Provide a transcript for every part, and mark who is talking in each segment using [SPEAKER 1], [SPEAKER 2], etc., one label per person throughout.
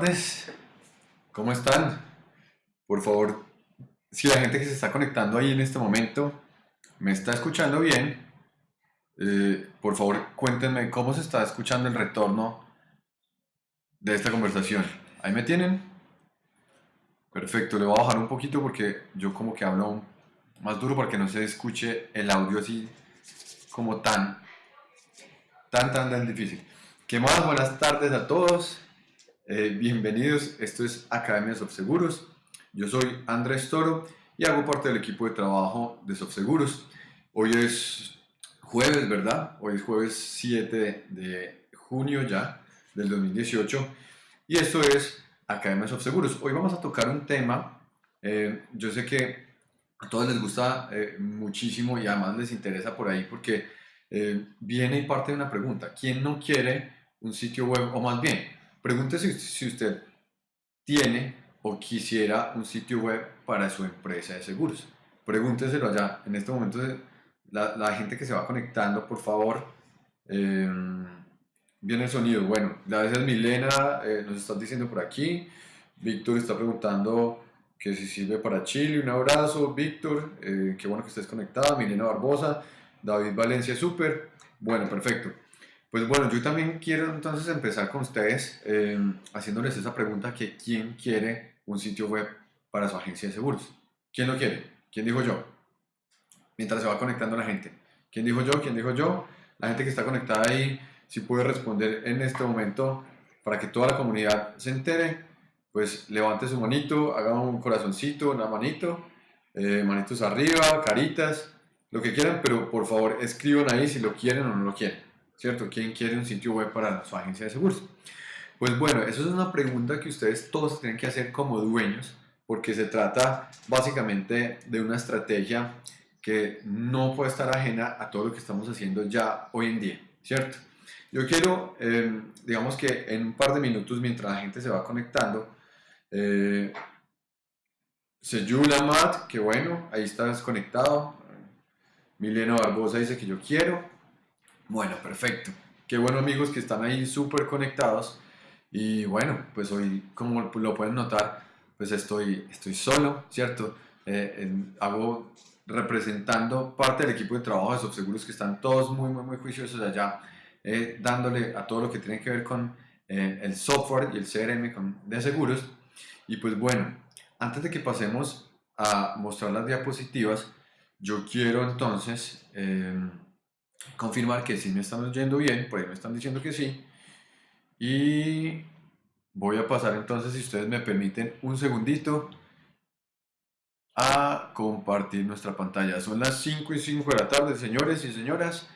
[SPEAKER 1] Tardes. ¿Cómo están? Por favor, si la gente que se está conectando ahí en este momento me está escuchando bien, eh, por favor cuéntenme cómo se está escuchando el retorno de esta conversación. ¿Ahí me tienen? Perfecto, le voy a bajar un poquito porque yo como que hablo más duro para que no se escuche el audio así como tan, tan, tan, tan difícil. ¿Qué más? Buenas tardes a todos. Eh, bienvenidos, esto es Academia Seguros. Yo soy Andrés Toro y hago parte del equipo de trabajo de Seguros. Hoy es jueves, ¿verdad? Hoy es jueves 7 de junio ya del 2018 y esto es Academia Seguros. Hoy vamos a tocar un tema, eh, yo sé que a todos les gusta eh, muchísimo y además les interesa por ahí porque viene y parte de una pregunta. ¿Quién no quiere un sitio web o más bien? Pregúntese si usted tiene o quisiera un sitio web para su empresa de seguros. Pregúnteselo allá. En este momento, la, la gente que se va conectando, por favor, em, viene el sonido. Bueno, gracias Milena, eh, nos estás diciendo por aquí. Víctor está preguntando que si sirve para Chile. Un abrazo, Víctor. Eh, qué bueno que estés conectado. Milena Barbosa, David Valencia, súper. Bueno, perfecto. Pues bueno, yo también quiero entonces empezar con ustedes em, haciéndoles esa pregunta que ¿quién quiere un sitio web para su agencia de seguros? ¿Quién lo quiere? ¿Quién dijo yo? Mientras se va conectando la gente. ¿Quién dijo yo? ¿Quién dijo yo? La gente que está conectada ahí, si puede responder en este momento para que toda la comunidad se entere, pues levante su manito, haga un corazoncito, una manito, eh, manitos arriba, caritas, lo que quieran, pero por favor escriban ahí si lo quieren o no lo quieren. ¿Cierto? ¿Quién quiere un sitio web para su agencia de seguros? Pues bueno, eso es una pregunta que ustedes todos tienen que hacer como dueños, porque se trata básicamente de una estrategia que no puede estar ajena a todo lo que estamos haciendo ya hoy en día, ¿cierto? Yo quiero, eh, digamos que en un par de minutos, mientras la gente se va conectando, eh, Seyula que bueno, ahí estás conectado. Milena Barbosa dice que yo quiero. Bueno, perfecto. Qué bueno amigos que están ahí súper conectados. Y bueno, pues hoy, como lo pueden notar, pues estoy, estoy solo, ¿cierto? Eh, hago representando parte del equipo de trabajo de Subseguros que están todos muy, muy, muy juiciosos allá, eh, dándole a todo lo que tiene que ver con eh, el software y el CRM con, de seguros. Y pues bueno, antes de que pasemos a mostrar las diapositivas, yo quiero entonces confirmar que sí me están oyendo bien, por ahí me están diciendo que sí. Y voy a pasar entonces, si ustedes me permiten, un segundito a compartir nuestra pantalla. Son las 5 y 5 de la tarde, señores y señoras.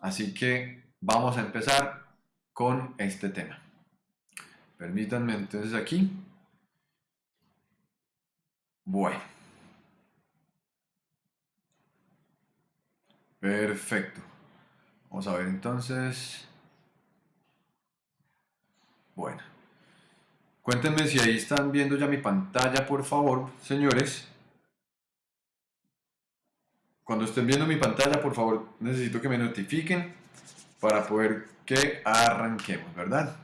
[SPEAKER 1] Así que vamos a empezar con este tema. Permítanme entonces aquí. Bueno. Perfecto. Vamos a ver entonces. Bueno. Cuéntenme si ahí están viendo ya mi pantalla, por favor, señores. Cuando estén viendo mi pantalla, por favor, necesito que me notifiquen para poder que arranquemos, ¿verdad?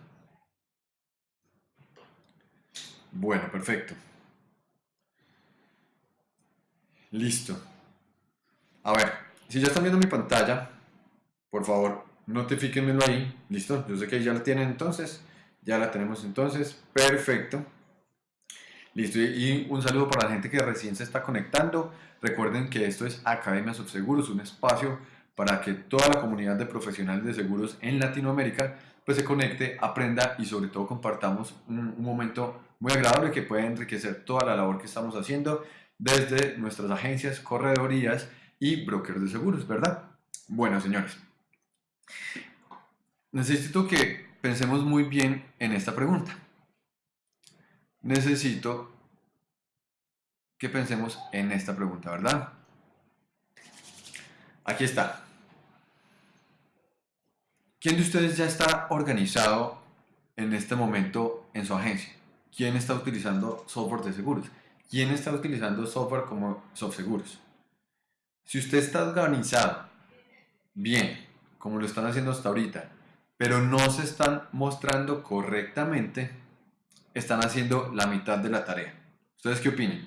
[SPEAKER 1] Bueno, perfecto. Listo. A ver, si ya están viendo mi pantalla, por favor, notifíquenmelo ahí. Listo, yo sé que ya la tienen entonces. Ya la tenemos entonces. Perfecto. Listo, y un saludo para la gente que recién se está conectando. Recuerden que esto es Academia Subseguros, un espacio para que toda la comunidad de profesionales de seguros en Latinoamérica pues se conecte, aprenda y sobre todo compartamos un, un momento muy agradable que puede enriquecer toda la labor que estamos haciendo desde nuestras agencias, corredorías y brokers de seguros, ¿verdad? Bueno, señores, Necesito que pensemos muy bien en esta pregunta. Necesito que pensemos en esta pregunta, ¿verdad? Aquí está. ¿Quién de ustedes ya está organizado en este momento en su agencia? ¿Quién está utilizando software de seguros? ¿Quién está utilizando software como SoftSeguros? Si usted está organizado bien como lo están haciendo hasta ahorita, pero no se están mostrando correctamente, están haciendo la mitad de la tarea. ¿Ustedes qué opinan?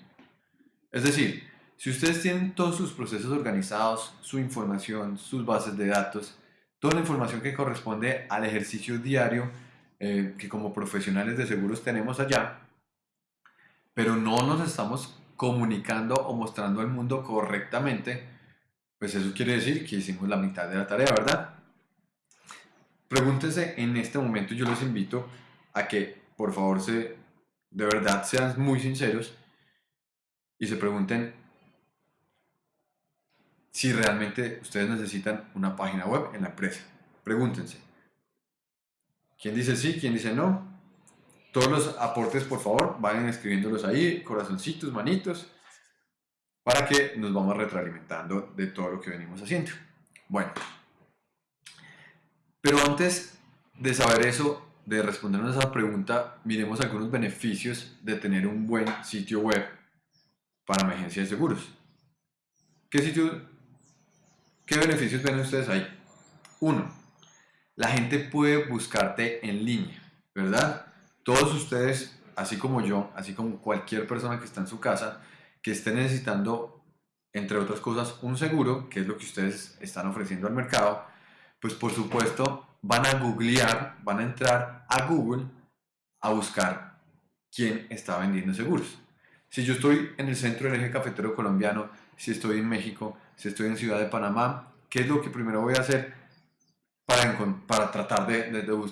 [SPEAKER 1] Es decir, si ustedes tienen todos sus procesos organizados, su información, sus bases de datos, toda la información que corresponde al ejercicio diario eh, que como profesionales de seguros tenemos allá, pero no nos estamos comunicando o mostrando al mundo correctamente, pues eso quiere decir que hicimos la mitad de la tarea, ¿verdad? Pregúntense en este momento, yo les invito a que por favor se, de verdad sean muy sinceros y se pregunten si realmente ustedes necesitan una página web en la empresa. Pregúntense. ¿Quién dice sí? ¿Quién dice no? Todos los aportes, por favor, vayan escribiéndolos ahí, corazoncitos, manitos, para que nos vamos retroalimentando de todo lo que venimos haciendo. Bueno, pero antes de saber eso, de respondernos a esa pregunta, miremos algunos beneficios de tener un buen sitio web para emergencia de seguros. ¿Qué, sitio, ¿Qué beneficios ven ustedes ahí? Uno, la gente puede buscarte en línea, ¿verdad? Todos ustedes, así como yo, así como cualquier persona que está en su casa, que esté necesitando, entre otras cosas, un seguro, que es lo que ustedes están ofreciendo al mercado, pues por supuesto van a googlear, van a entrar a Google a buscar quién está vendiendo seguros. Si yo estoy en el centro del eje cafetero colombiano, si estoy en México, si estoy en Ciudad de Panamá, ¿qué es lo que primero voy a hacer para, para tratar de, de,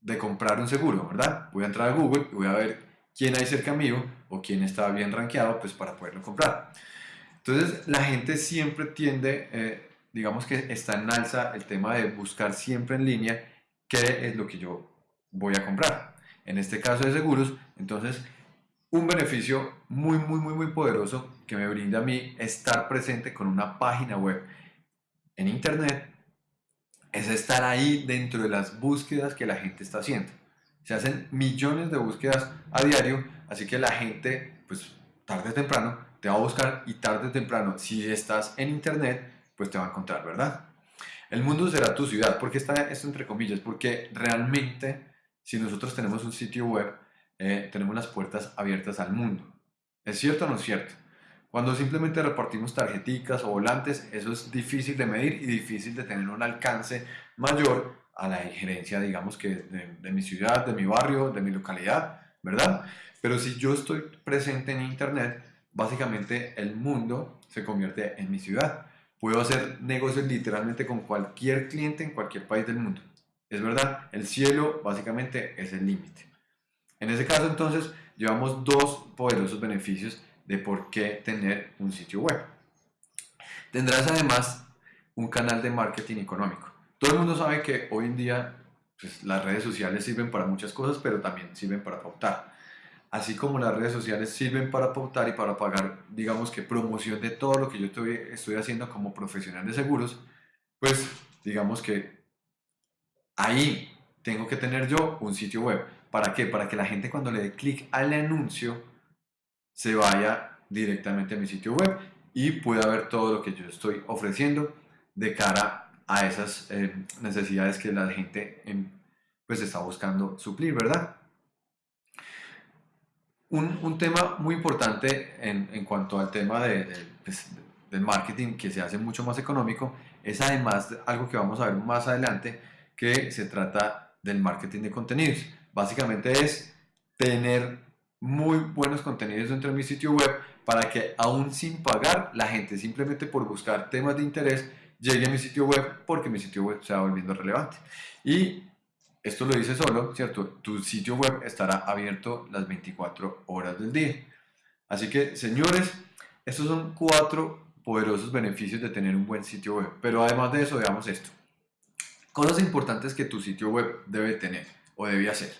[SPEAKER 1] de, comprar un seguro, verdad? Voy a entrar a Google y voy a ver quién hay cerca mío o quién está bien rankeado pues para poderlo comprar. Entonces la gente siempre tiende, eh, digamos que está en alza el tema de buscar siempre en línea qué es lo que yo voy a comprar. En este caso de seguros, entonces un beneficio muy, muy, muy, muy poderoso que me brinda a mí estar presente con una página web en internet es estar ahí dentro de las búsquedas que la gente está haciendo. Se hacen millones de búsquedas a diario, así que la gente, pues tarde o temprano, te va a buscar y tarde o temprano, si estás en internet, pues te va a encontrar, ¿verdad? El mundo será tu ciudad. ¿Por qué está esto entre comillas? Porque realmente, si nosotros tenemos un sitio web, eh, tenemos las puertas abiertas al mundo. ¿Es cierto o no es cierto? Cuando simplemente repartimos tarjeticas o volantes, eso es difícil de medir y difícil de tener un alcance mayor a la injerencia, digamos que de, de mi ciudad, de mi barrio, de mi localidad, ¿verdad? Pero si yo estoy presente en Internet, básicamente el mundo se convierte en mi ciudad. Puedo hacer negocios literalmente con cualquier cliente en cualquier país del mundo. Es verdad, el cielo básicamente es el límite. En ese caso entonces llevamos dos poderosos beneficios de por qué tener un sitio web. Tendrás además un canal de marketing económico. Todo el mundo sabe que hoy en día pues, las redes sociales sirven para muchas cosas, pero también sirven para pautar. Así como las redes sociales sirven para pautar y para pagar, digamos que promoción de todo lo que yo estoy, estoy haciendo como profesional de seguros, pues digamos que ahí tengo que tener yo un sitio web. ¿Para qué? Para que la gente cuando le dé clic al anuncio se vaya directamente a mi sitio web y pueda ver todo lo que yo estoy ofreciendo de cara a esas eh, necesidades que la gente em, pues está buscando suplir, ¿verdad? Un, un tema muy importante en, en, cuanto al tema de, pues, del marketing que se hace mucho más económico es además algo que vamos a ver más adelante que se trata del marketing de contenidos. Básicamente es tener muy buenos contenidos dentro de mi sitio web para que aún sin pagar la gente simplemente por buscar temas de interés llegue a mi sitio web porque mi sitio web se va volviendo relevante. Y esto lo dice solo, ¿cierto? Tu sitio web estará abierto las 24 horas del día. Así que, señores, estos son cuatro poderosos beneficios de tener un buen sitio web. Pero además de eso, veamos esto. Cosas importantes que tu sitio web debe tener o debe hacer.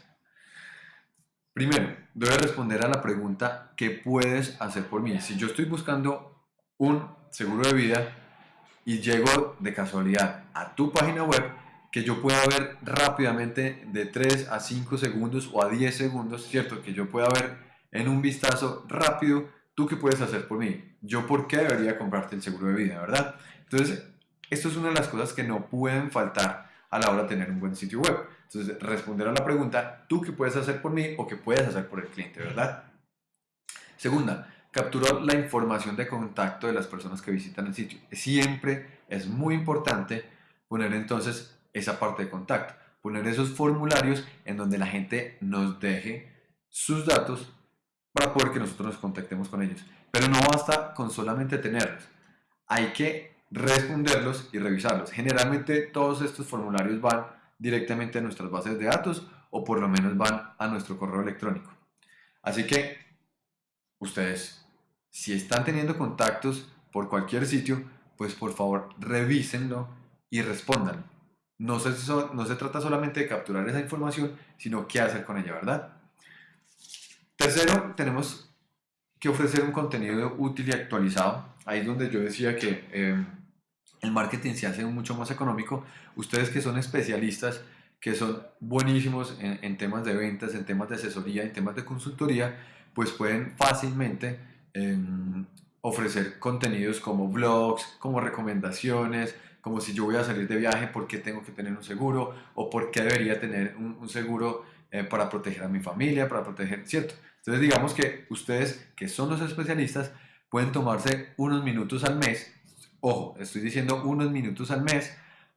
[SPEAKER 1] Primero, debe responder a la pregunta ¿qué puedes hacer por mí? Si yo estoy buscando un seguro de vida y llego de casualidad a tu página web, que yo pueda ver rápidamente de 3 a 5 segundos o a 10 segundos, ¿cierto? Que yo pueda ver en un vistazo rápido, ¿tú qué puedes hacer por mí? Yo por qué debería comprarte el seguro de vida, ¿verdad? Entonces, esto es una de las cosas que no pueden faltar a la hora de tener un buen sitio web. Entonces, responder a la pregunta, ¿tú qué puedes hacer por mí o qué puedes hacer por el cliente, verdad? Segunda, capturar la información de contacto de las personas que visitan el sitio. Siempre es muy importante poner entonces esa parte de contacto, poner esos formularios en donde la gente nos deje sus datos para poder que nosotros nos contactemos con ellos. Pero no basta con solamente tenerlos, hay que responderlos y revisarlos. Generalmente todos estos formularios van directamente a nuestras bases de datos o por lo menos van a nuestro correo electrónico. Así que ustedes, si están teniendo contactos por cualquier sitio, pues por favor revísenlo y respondan. No se, no se trata solamente de capturar esa información, sino qué hacer con ella, ¿verdad? Tercero, tenemos que ofrecer un contenido útil y actualizado. Ahí es donde yo decía que em, el marketing se hace mucho más económico. Ustedes que son especialistas, que son buenísimos en, temas de ventas, en temas de asesoría, en temas de consultoría, pues pueden fácilmente em, ofrecer contenidos como blogs, como recomendaciones, como si yo voy a salir de viaje, ¿por qué tengo que tener un seguro? ¿O por qué debería tener un, seguro eh, para proteger a mi familia, para proteger, ¿cierto? Entonces digamos que ustedes que son los especialistas pueden tomarse unos minutos al mes, ojo, estoy diciendo unos minutos al mes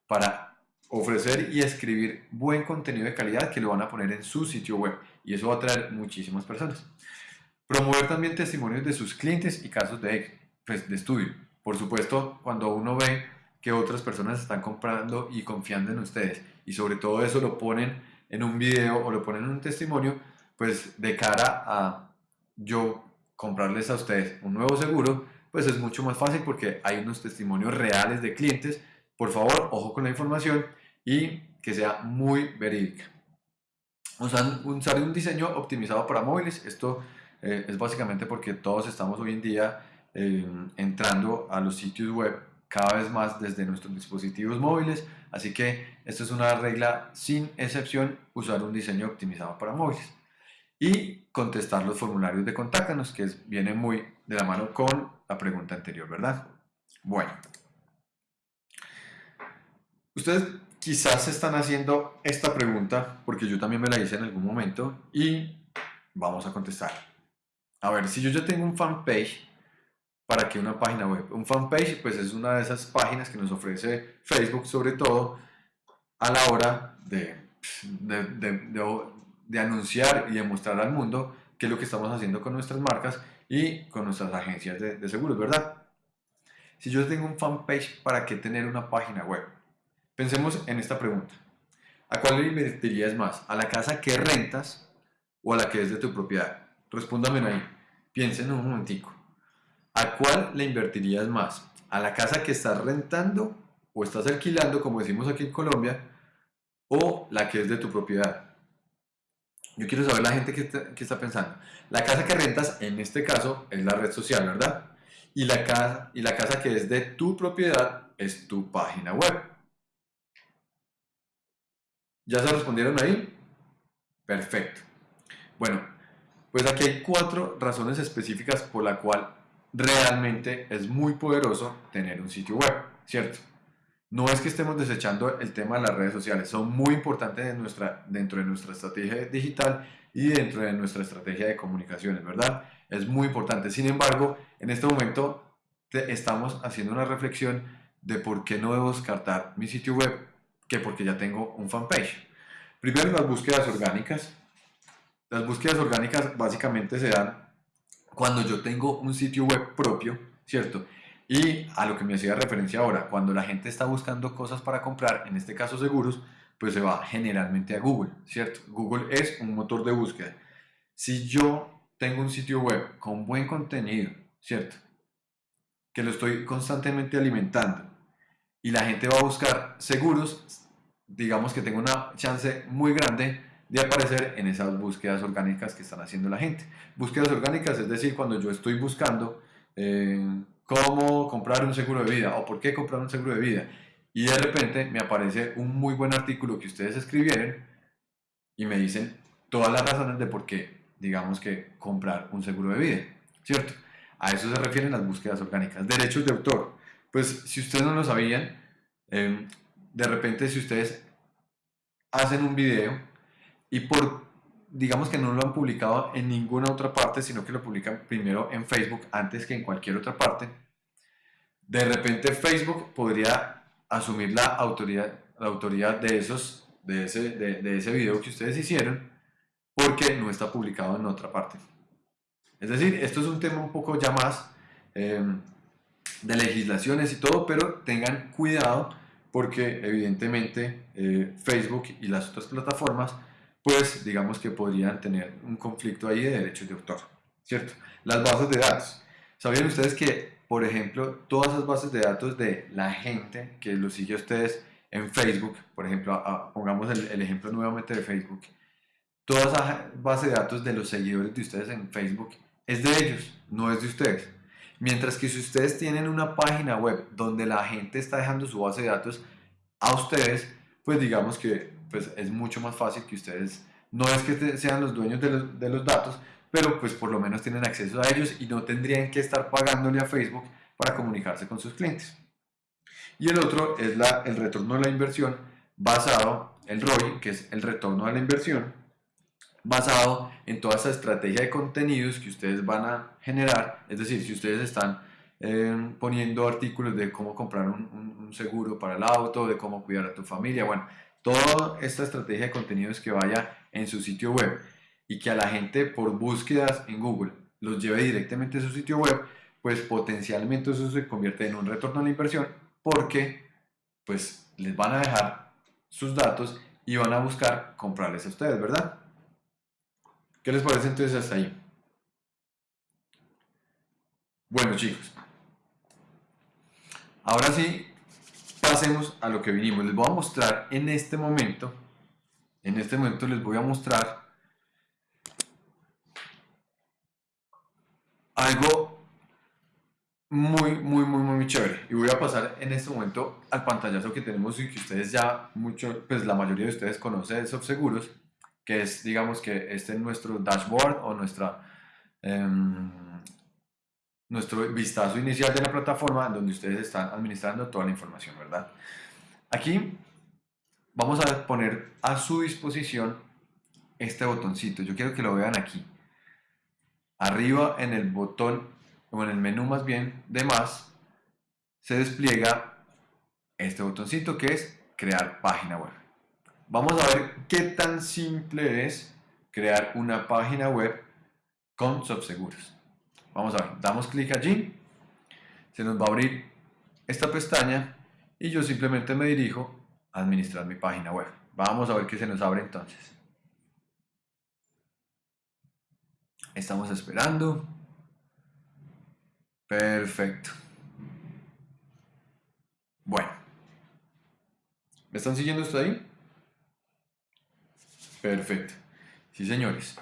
[SPEAKER 1] para ofrecer y escribir buen contenido de calidad que lo van a poner en su sitio web y eso va a atraer muchísimas personas. Promover también testimonios de sus clientes y casos de, pues, de estudio. Por supuesto, cuando uno ve que otras personas están comprando y confiando en ustedes y sobre todo eso lo ponen en un video o lo ponen en un testimonio, pues de cara a yo comprarles a ustedes un nuevo seguro, pues es mucho más fácil porque hay unos testimonios reales de clientes. Por favor, ojo con la información y que sea muy verídica. Usar, usar un diseño optimizado para móviles. Esto eh, es básicamente porque todos estamos hoy en día eh, entrando a los sitios web cada vez más desde nuestros dispositivos móviles. Así que esto es una regla sin excepción, usar un diseño optimizado para móviles y contestar los formularios de contáctanos, que viene muy de la mano con la pregunta anterior, ¿verdad? Bueno, ustedes quizás están haciendo esta pregunta, porque yo también me la hice en algún momento, y vamos a contestar. A ver, si yo ya tengo un fanpage, ¿para qué una página web? Un fanpage, pues es una de esas páginas que nos ofrece Facebook, sobre todo a la hora de, de, de de anunciar y de mostrar al mundo qué es lo que estamos haciendo con nuestras marcas y con nuestras agencias de, seguros, ¿verdad? Si yo tengo un fanpage, ¿para qué tener una página web? Pensemos en esta pregunta. ¿A cuál le invertirías más? ¿A la casa que rentas o a la que es de tu propiedad? Respóndame ahí. Piensen un momentico. ¿A cuál le invertirías más? ¿A la casa que estás rentando o estás alquilando, como decimos aquí en Colombia, o la que es de tu propiedad? Yo quiero saber la gente que está, pensando. La casa que rentas, en este caso, es la red social, ¿verdad? Y la, casa, y la casa que es de tu propiedad es tu página web. ¿Ya se respondieron ahí? Perfecto. Bueno, pues aquí hay cuatro razones específicas por la cual realmente es muy poderoso tener un sitio web, ¿cierto? No es que estemos desechando el tema de las redes sociales, son muy importantes dentro de nuestra estrategia digital y dentro de nuestra estrategia de comunicaciones, ¿verdad? Es muy importante. Sin embargo, en este momento estamos haciendo una reflexión de por qué no debo descartar mi sitio web, que porque ya tengo un fanpage. Primero, las búsquedas orgánicas. Las búsquedas orgánicas básicamente se dan cuando yo tengo un sitio web propio, ¿cierto? Y a lo que me hacía referencia ahora, cuando la gente está buscando cosas para comprar, en este caso seguros, pues se va generalmente a Google, ¿cierto? Google es un motor de búsqueda. Si yo tengo un sitio web con buen contenido, ¿cierto? Que lo estoy constantemente alimentando y la gente va a buscar seguros, digamos que tengo una chance muy grande de aparecer en esas búsquedas orgánicas que están haciendo la gente. Búsquedas orgánicas, es decir, cuando yo estoy buscando... Eh, cómo comprar un seguro de vida o por qué comprar un seguro de vida. Y de repente me aparece un muy buen artículo que ustedes escribieron y me dicen todas las razones de por qué, digamos que comprar un seguro de vida, ¿cierto? A eso se refieren las búsquedas orgánicas. Derechos de autor. Pues si ustedes no lo sabían, em, de repente si ustedes hacen un video y por, digamos que no lo han publicado en ninguna otra parte, sino que lo publican primero en Facebook antes que en cualquier otra parte, de repente Facebook podría asumir la autoridad, la autoridad de, esos, de, ese, de, ese video que ustedes hicieron porque no está publicado en otra parte. Es decir, esto es un tema un poco ya más eh, de legislaciones y todo, pero tengan cuidado porque evidentemente eh, Facebook y las otras plataformas, pues digamos que podrían tener un conflicto ahí de derechos de autor, ¿cierto? Las bases de datos. ¿Sabían ustedes que, por ejemplo, todas esas bases de datos de la gente que los sigue a ustedes en Facebook, por ejemplo, pongamos el, el, ejemplo nuevamente de Facebook, toda esa base de datos de los seguidores de ustedes en Facebook es de ellos, no es de ustedes. Mientras que si ustedes tienen una página web donde la gente está dejando su base de datos a ustedes, pues digamos que pues es mucho más fácil que ustedes, no es que sean los dueños de los, de los datos, pero pues por lo menos tienen acceso a ellos y no tendrían que estar pagándole a Facebook para comunicarse con sus clientes. Y el otro es la, el retorno de la inversión basado, el ROI, que es el retorno de la inversión, basado en toda esa estrategia de contenidos que ustedes van a generar. Es decir, si ustedes están eh, poniendo artículos de cómo comprar un, un, seguro para el auto, de cómo cuidar a tu familia, bueno, toda esta estrategia de contenidos que vaya en su sitio web y que a la gente por búsquedas en Google los lleve directamente a su sitio web, pues potencialmente eso se convierte en un retorno a la inversión porque pues les van a dejar sus datos y van a buscar comprarles a ustedes, ¿verdad? ¿Qué les parece entonces hasta ahí? Bueno chicos, ahora sí, pasemos a lo que vinimos. Les voy a mostrar en este momento, en este momento les voy a mostrar algo muy, muy, muy, muy chévere. Y voy a pasar en este momento al pantallazo que tenemos y que ustedes ya, mucho, pues la mayoría de ustedes conocen de Seguros que es, digamos que este es nuestro dashboard o nuestra, em, nuestro vistazo inicial de la plataforma donde ustedes están administrando toda la información, ¿verdad? Aquí vamos a poner a su disposición este botoncito. Yo quiero que lo vean aquí. Arriba en el botón, o en el menú más bien, de más, se despliega este botoncito que es crear página web. Vamos a ver qué tan simple es crear una página web con Subseguros. Vamos a ver, damos clic allí, se nos va a abrir esta pestaña y yo simplemente me dirijo a administrar mi página web. Vamos a ver qué se nos abre entonces. Estamos esperando. Perfecto. Bueno. ¿Me están siguiendo esto ahí? Perfecto. Sí, señores.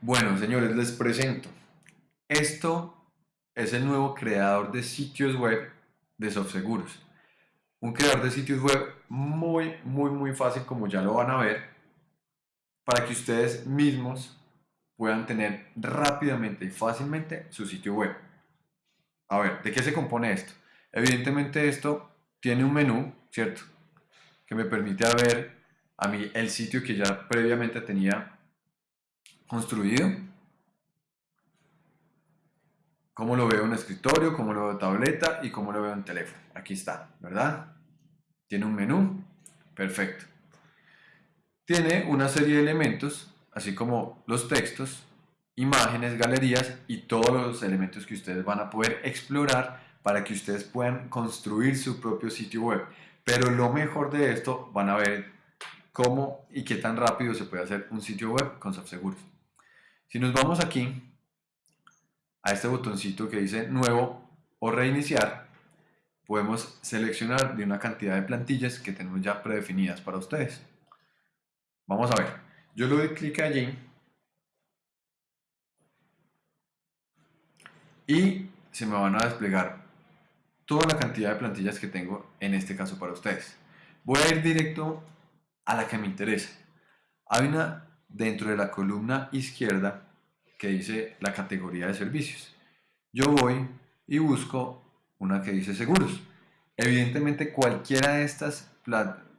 [SPEAKER 1] Bueno, señores, les presento. Esto es el nuevo creador de sitios web de SoftSeguros. Un creador de sitios web muy, muy, muy fácil, como ya lo van a ver, para que ustedes mismos puedan tener rápidamente y fácilmente su sitio web. A ver, ¿de qué se compone esto? Evidentemente esto tiene un menú, ¿cierto? Que me permite ver a mí el sitio que ya previamente tenía construido. Cómo lo veo en escritorio, cómo lo veo en tableta y cómo lo veo en teléfono. Aquí está, ¿verdad? Tiene un menú. Perfecto. Tiene una serie de elementos, así como los textos, imágenes, galerías y todos los elementos que ustedes van a poder explorar para que ustedes puedan construir su propio sitio web. Pero lo mejor de esto van a ver cómo y qué tan rápido se puede hacer un sitio web con SoftSeguros. Si nos vamos aquí a este botoncito que dice nuevo o reiniciar, podemos seleccionar de una cantidad de plantillas que tenemos ya predefinidas para ustedes. Vamos a ver, yo le doy clic allí y se me van a desplegar toda la cantidad de plantillas que tengo en este caso para ustedes. Voy a ir directo a la que me interesa. Hay una dentro de la columna izquierda que dice la categoría de servicios. Yo voy y busco una que dice seguros. Evidentemente cualquiera de estas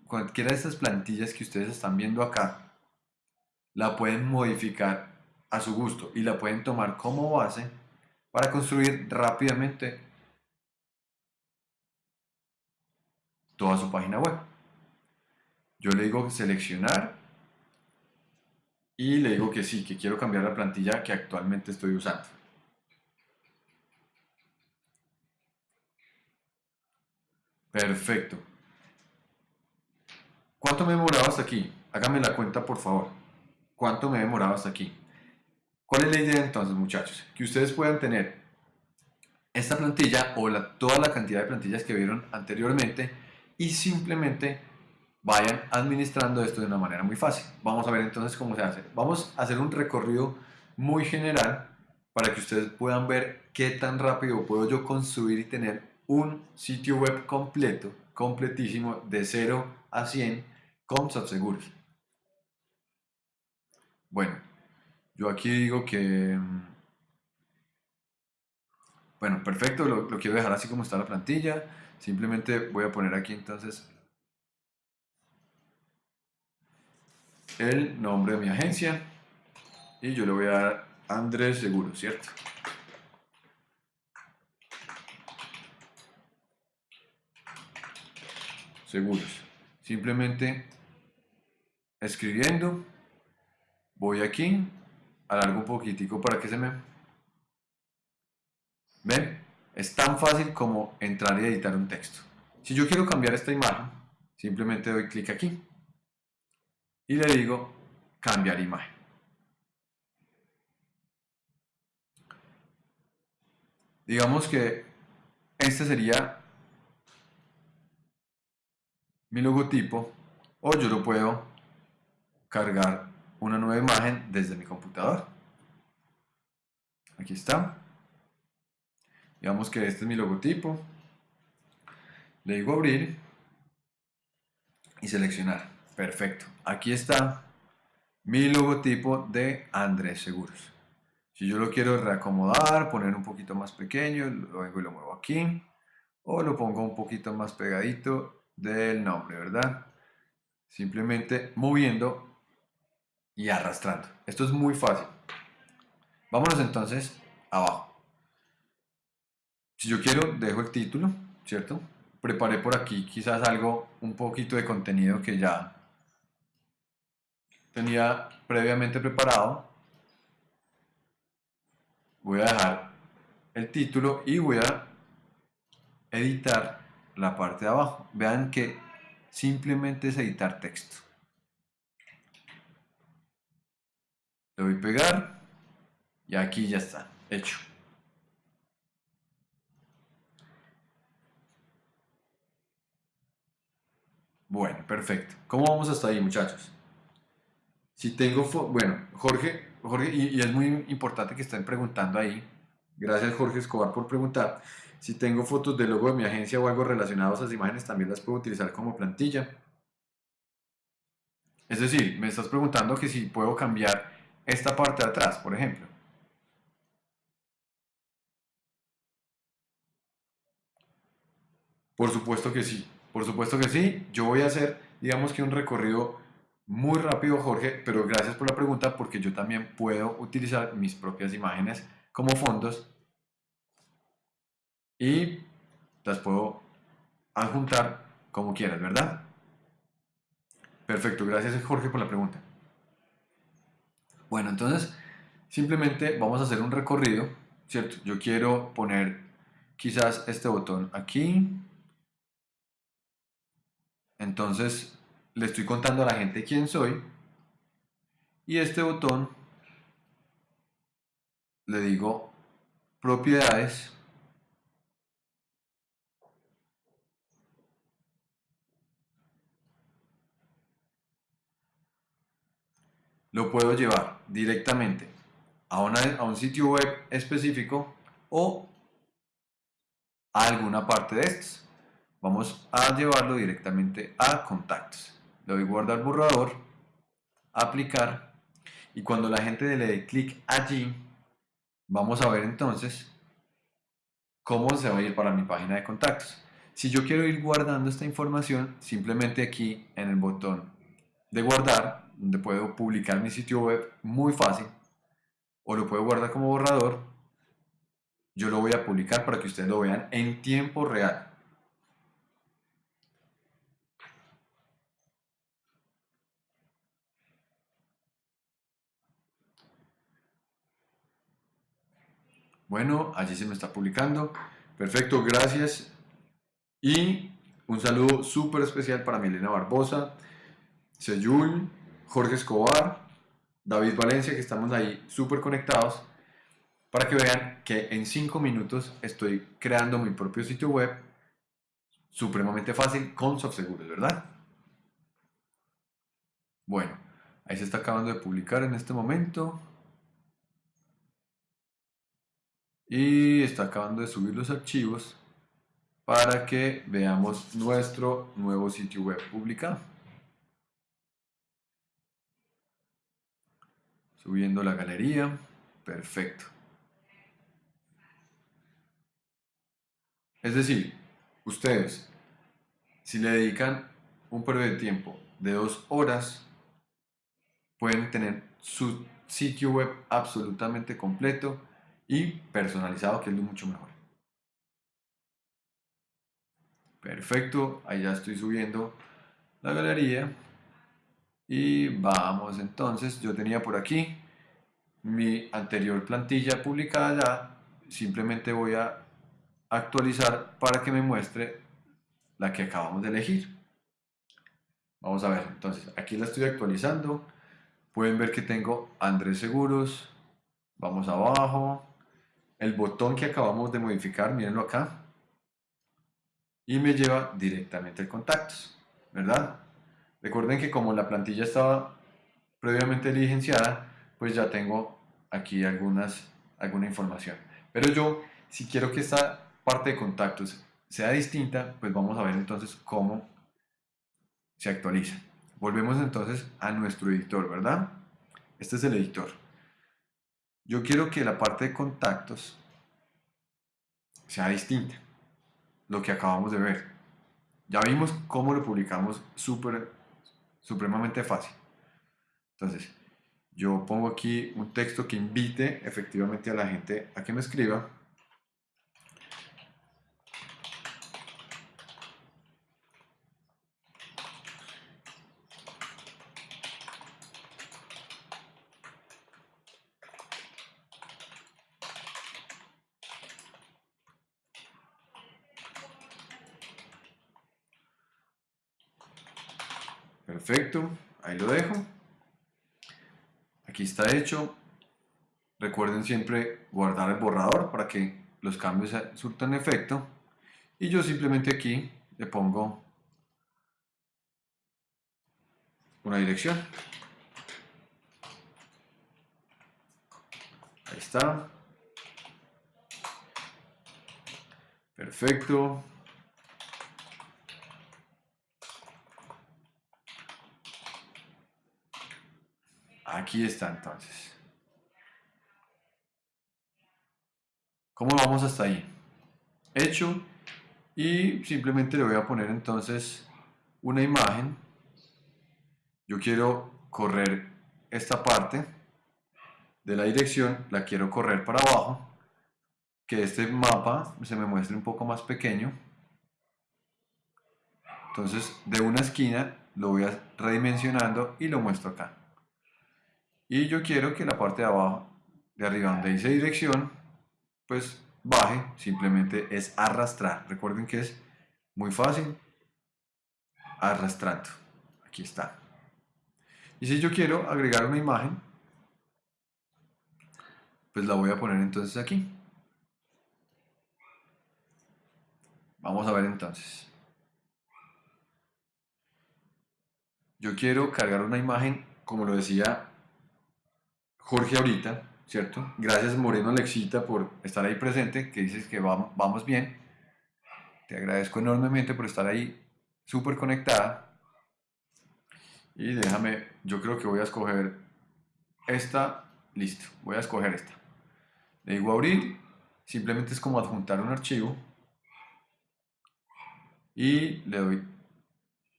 [SPEAKER 1] cualquiera de estas plantillas que ustedes están viendo acá, la pueden modificar a su gusto y la pueden tomar como base para construir rápidamente toda su página web. Yo le digo seleccionar y le digo que sí, que quiero cambiar la plantilla que actualmente estoy usando. Perfecto. ¿Cuánto me he demorado hasta aquí? Hágame la cuenta, por favor. ¿Cuánto me he demorado hasta aquí? ¿Cuál es la idea entonces, muchachos? Que ustedes puedan tener esta plantilla o toda la cantidad de plantillas que vieron anteriormente y simplemente vayan administrando esto de una manera muy fácil. Vamos a ver entonces cómo se hace. Vamos a hacer un recorrido muy general para que ustedes puedan ver qué tan rápido puedo yo construir y tener un sitio web completo, completísimo, de 0 a 100 con SatSeguros. Bueno, yo aquí digo que... Mm, bueno, perfecto, lo, lo quiero dejar así como está la plantilla. Simplemente voy a poner aquí entonces el nombre de mi agencia y yo le voy a dar Andrés Seguro, ¿cierto? Seguros. Simplemente escribiendo, voy aquí, alargo un poquitico para que se me... ¿Ven? Es tan fácil como entrar y editar un texto. Si yo quiero cambiar esta imagen, simplemente doy clic aquí y le digo cambiar imagen. Digamos que este sería mi logotipo o yo lo puedo cargar una nueva imagen desde mi computador. Aquí está. Digamos que este es mi logotipo. Le digo abrir y seleccionar. Perfecto. Aquí está mi logotipo de Andrés Seguros. Si yo lo quiero reacomodar, poner un poquito más pequeño, lo vengo y lo muevo aquí. O lo pongo un poquito más pegadito del nombre, ¿verdad? Simplemente moviendo y arrastrando. Esto es muy fácil. Vámonos entonces abajo. Si yo quiero, dejo el título, ¿cierto? Preparé por aquí quizás algo, un poquito de contenido que ya tenía previamente preparado. Voy a dejar el título y voy a editar la parte de abajo. Vean que simplemente es editar texto. Le doy pegar y aquí ya está, hecho. Bueno, perfecto. ¿Cómo vamos hasta ahí, muchachos? Si tengo, bueno, Jorge, Jorge y, es muy importante que estén preguntando ahí. Gracias Jorge Escobar por preguntar. Si tengo fotos del logo de mi agencia o algo relacionado a esas imágenes, también las puedo utilizar como plantilla. Es decir, me estás preguntando que si puedo cambiar esta parte de atrás, por ejemplo. Por supuesto que sí, por supuesto que sí. Yo voy a hacer, digamos que un recorrido muy rápido, Jorge, pero gracias por la pregunta porque yo también puedo utilizar mis propias imágenes como fondos y las puedo adjuntar como quieras, ¿verdad? Perfecto, gracias Jorge por la pregunta. Bueno, entonces simplemente vamos a hacer un recorrido, ¿cierto? Yo quiero poner quizás este botón aquí. Entonces le estoy contando a la gente quién soy y este botón le digo propiedades lo puedo llevar directamente a, a un sitio web específico o a alguna parte de estos. Vamos a llevarlo directamente a contactos le doy guardar borrador, aplicar y cuando la gente le dé clic allí, vamos a ver entonces cómo se va a ir para mi página de contactos. Si yo quiero ir guardando esta información, simplemente aquí en el botón de guardar, donde puedo publicar mi sitio web muy fácil, o lo puedo guardar como borrador, yo lo voy a publicar para que ustedes lo vean en tiempo real. Bueno, allí se me está publicando. Perfecto, gracias. Y un saludo súper especial para Milena Barbosa, Seyul, Jorge Escobar, David Valencia, que estamos ahí súper conectados, para que vean que en 5 minutos estoy creando mi propio sitio web supremamente fácil con SoftSeguros, ¿verdad? Bueno, ahí se está acabando de publicar en este momento. Y está acabando de subir los archivos para que veamos nuestro nuevo sitio web publicado. Subiendo la galería, perfecto. Es decir, ustedes, si le dedican un periodo de tiempo de dos horas, pueden tener su sitio web absolutamente completo y personalizado, que es lo mucho mejor. Perfecto, ahí ya estoy subiendo la galería. Y vamos entonces, yo tenía por aquí mi anterior plantilla publicada ya, simplemente voy a actualizar para que me muestre la que acabamos de elegir. Vamos a ver, entonces aquí la estoy actualizando, pueden ver que tengo Andrés Seguros, vamos abajo, el botón que acabamos de modificar, mírenlo acá, y me lleva directamente a contactos, ¿verdad? Recuerden que como la plantilla estaba previamente diligenciada, pues ya tengo aquí algunas, alguna información. Pero yo, si quiero que esta parte de contactos sea distinta, pues vamos a ver entonces cómo se actualiza. Volvemos entonces a nuestro editor, ¿verdad? Este es el editor. Yo quiero que la parte de contactos sea distinta, lo que acabamos de ver. Ya vimos cómo lo publicamos supremamente fácil. Entonces, yo pongo aquí un texto que invite efectivamente a la gente a que me escriba Perfecto, ahí lo dejo. Aquí está hecho. Recuerden siempre guardar el borrador para que los cambios surtan efecto. Y yo simplemente aquí le pongo una dirección. Ahí está. Perfecto. Aquí está entonces. ¿Cómo vamos hasta ahí? Hecho. Y simplemente le voy a poner entonces una imagen. Yo quiero correr esta parte de la dirección, la quiero correr para abajo. Que este mapa se me muestre un poco más pequeño. Entonces de una esquina lo voy a redimensionando y lo muestro acá y yo quiero que la parte de abajo, de arriba donde dice dirección, pues baje, simplemente es arrastrar. Recuerden que es muy fácil, arrastrando. Aquí está. Y si yo quiero agregar una imagen, pues la voy a poner entonces aquí. Vamos a ver entonces. Yo quiero cargar una imagen, como lo decía Jorge ahorita, ¿cierto? Gracias Moreno Alexita por estar ahí presente, que dices que vamos, vamos bien. Te agradezco enormemente por estar ahí súper conectada. Y déjame, yo creo que voy a escoger esta, listo, voy a escoger esta. Le digo abrir, simplemente es como adjuntar un archivo. y le doy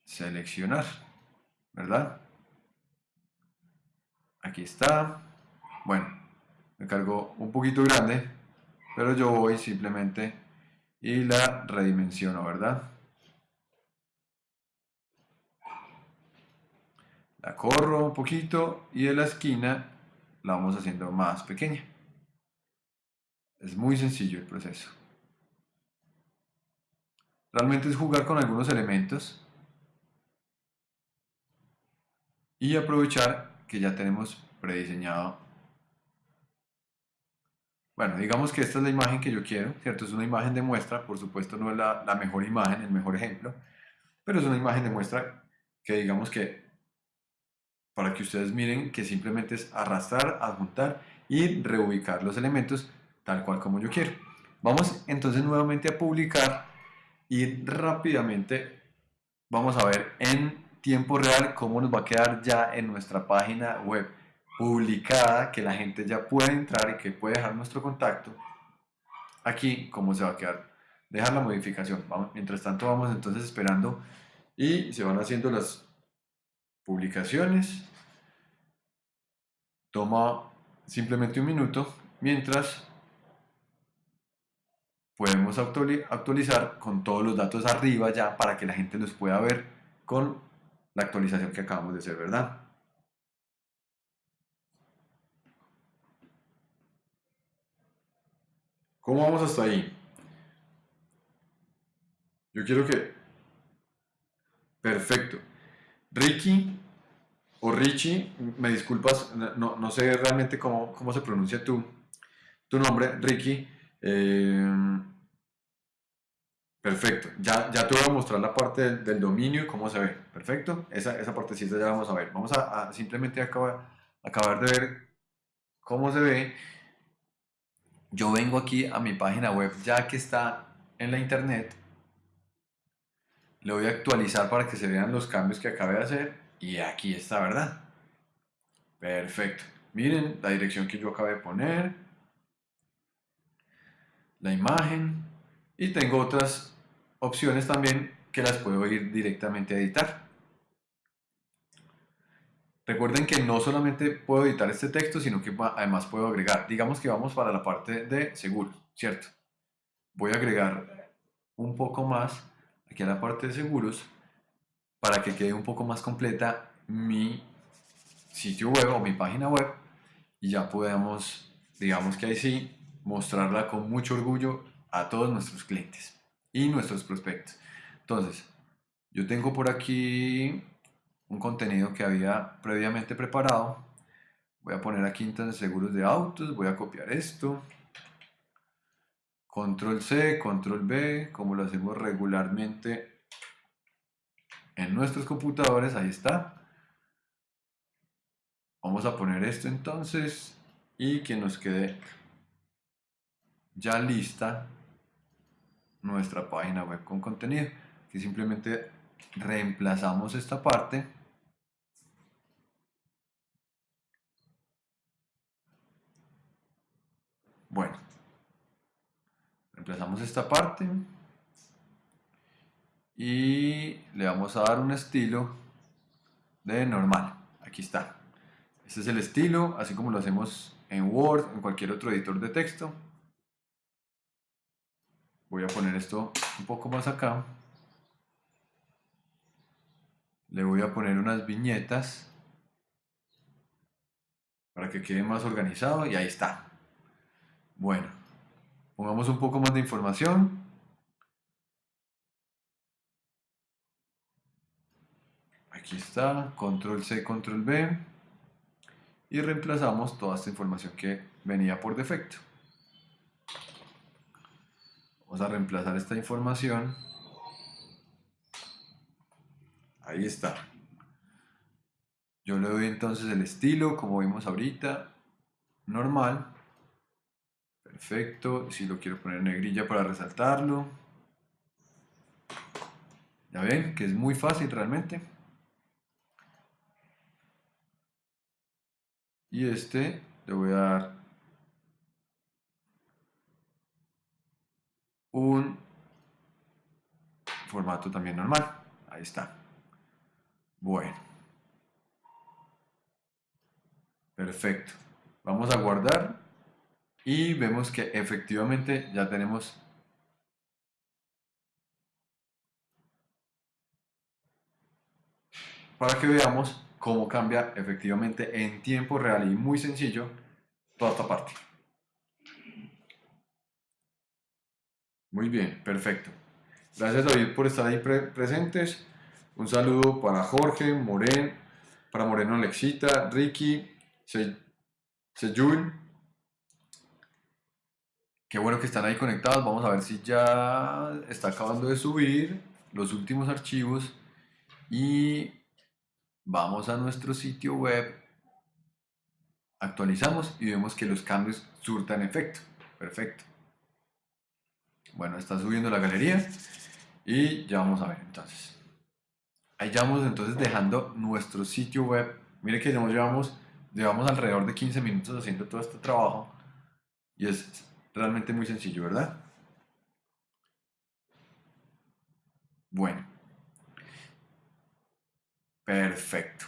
[SPEAKER 1] seleccionar, ¿verdad? Aquí está. Bueno, me cargo un poquito grande, pero yo voy simplemente y la redimensiono, ¿verdad? La corro un poquito y de la esquina la vamos haciendo más pequeña. Es muy sencillo el proceso. Realmente es jugar con algunos elementos y aprovechar que ya tenemos prediseñado. Bueno, digamos que esta es la imagen que yo quiero, ¿cierto? Es una imagen de muestra, por supuesto no es la, mejor imagen, el mejor ejemplo, pero es una imagen de muestra que digamos que para que ustedes miren que simplemente es arrastrar, adjuntar y reubicar los elementos tal cual como yo quiero. Vamos entonces nuevamente a publicar y rápidamente vamos a ver en tiempo real cómo nos va a quedar ya en nuestra página web publicada, que la gente ya puede entrar y que puede dejar nuestro contacto. Aquí cómo se va a quedar. Dejar la modificación. mientras tanto vamos entonces esperando y se van haciendo las publicaciones. Toma simplemente un minuto mientras podemos actualizar con todos los datos arriba ya para que la gente los pueda ver con la actualización que acabamos de hacer, ¿verdad? ¿Cómo vamos hasta ahí? Yo quiero que... Perfecto. Ricky o Richie, me disculpas, no, no sé realmente cómo, cómo, se pronuncia tu, tu nombre, Ricky. Eh, Perfecto, ya, ya te voy a mostrar la parte del, dominio y cómo se ve. Perfecto, esa, esa partecita ya vamos a ver. Vamos a, simplemente acabar, acabar de ver cómo se ve. Yo vengo aquí a mi página web ya que está en la internet. Le voy a actualizar para que se vean los cambios que acabé de hacer. Y aquí está, ¿verdad? Perfecto. Miren la dirección que yo acabé de poner. La imagen. Y tengo otras opciones también que las puedo ir directamente a editar. Recuerden que no solamente puedo editar este texto, sino que además puedo agregar. Digamos que vamos para la parte de seguros, ¿cierto? Voy a agregar un poco más aquí a la parte de seguros para que quede un poco más completa mi sitio web o mi página web y ya podemos, digamos que ahí sí, mostrarla con mucho orgullo a todos nuestros clientes y nuestros prospectos. Entonces, yo tengo por aquí un contenido que había previamente preparado. Voy a poner aquí entonces seguros de autos, voy a copiar esto. Control C, Control B, como lo hacemos regularmente en nuestros computadores, ahí está. Vamos a poner esto entonces y que nos quede ya lista nuestra página web con contenido que simplemente reemplazamos esta parte bueno reemplazamos esta parte y le vamos a dar un estilo de normal. Aquí está. Este es el estilo así como lo hacemos en Word en cualquier otro editor de texto. Voy a poner esto un poco más acá. Le voy a poner unas viñetas para que quede más organizado y ahí está bueno pongamos un poco más de información aquí está control C control B y reemplazamos toda esta información que venía por defecto Vamos a reemplazar esta información. Ahí está. Yo le doy entonces el estilo, como vimos ahorita, normal. Perfecto. Si lo quiero poner en negrilla para resaltarlo. Ya ven que es muy fácil realmente. Y este le voy a dar un formato también normal. Ahí está. Bueno. Perfecto. Vamos a guardar y vemos que efectivamente ya tenemos para que veamos cómo cambia efectivamente en tiempo real y muy sencillo toda esta parte. Muy bien, perfecto. Gracias David por estar ahí presentes. Un saludo para Jorge, Moren, para Moreno Alexita, Ricky, Sejul. Qué bueno que están ahí conectados. Vamos a ver si ya está acabando de subir los últimos archivos. Y vamos a nuestro sitio web. Actualizamos y vemos que los cambios surtan efecto. Perfecto. Bueno, está subiendo la galería y ya vamos a ver entonces. Ahí ya vamos entonces dejando nuestro sitio web. Mire que llevamos, llevamos alrededor de 15 minutos haciendo todo este trabajo y es realmente muy sencillo, ¿verdad? Bueno. Perfecto.